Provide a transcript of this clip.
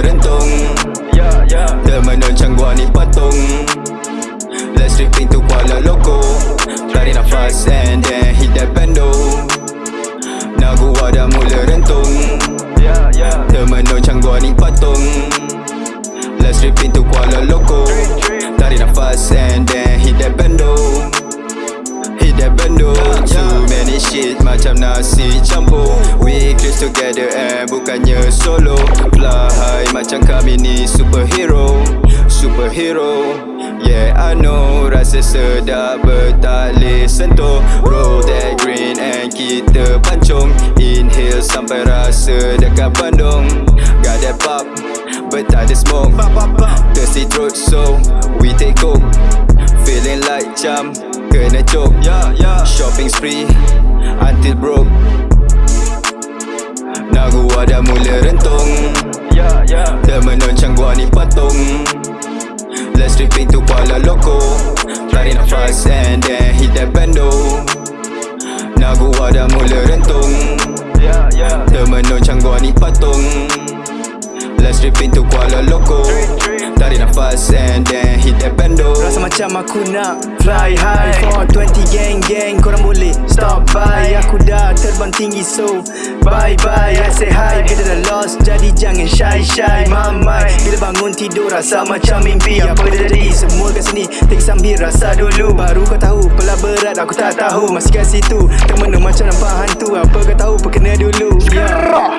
terentung Dia ya, ya. menoncang gua ni patung. Let's rip into Kuala Loko Tarik nafas and then hit that bando Nah gua dah mula rentung. Ya, Dia menoncang gua ni patung. Let's rip into Kuala Loko Tarik nafas and then hit that bando Hit that bando Too many shit macam nasi campur. We close together and bukannya solo. Fly macam kami ni superhero Superhero. Yeah I know Rasa sedap bertalih sentuh. Roll that green and kita pancung. Inhale sampai rasa dekat Bandung. Got that pop But ada smoke. Thirsty throat so we take coke. Feeling like jam Kena choke. Shopping spree Nagu ada mula rentung. Termenung gua ni patung. Let's tripping to Kuala Loko Tarik nafas and then hit that bendo. Nagu ada mula rentung. Termenung gua ni patung. Let's trip into Kuala Loko Tarik nafas and then hit that bendo. Rasa macam aku nak fly high. 420 so bye bye I say hi. Bila dah lost jadi jangan shy shy Mamai Bila bangun tidur rasa macam mimpi. Apa jadi? Semua kat sini Take sambil rasa dulu. Baru kau tahu pelah berat aku tak tahu. Masih kat situ Termenung macam nampak hantu. Apa kau tahu perkena dulu. Yeah.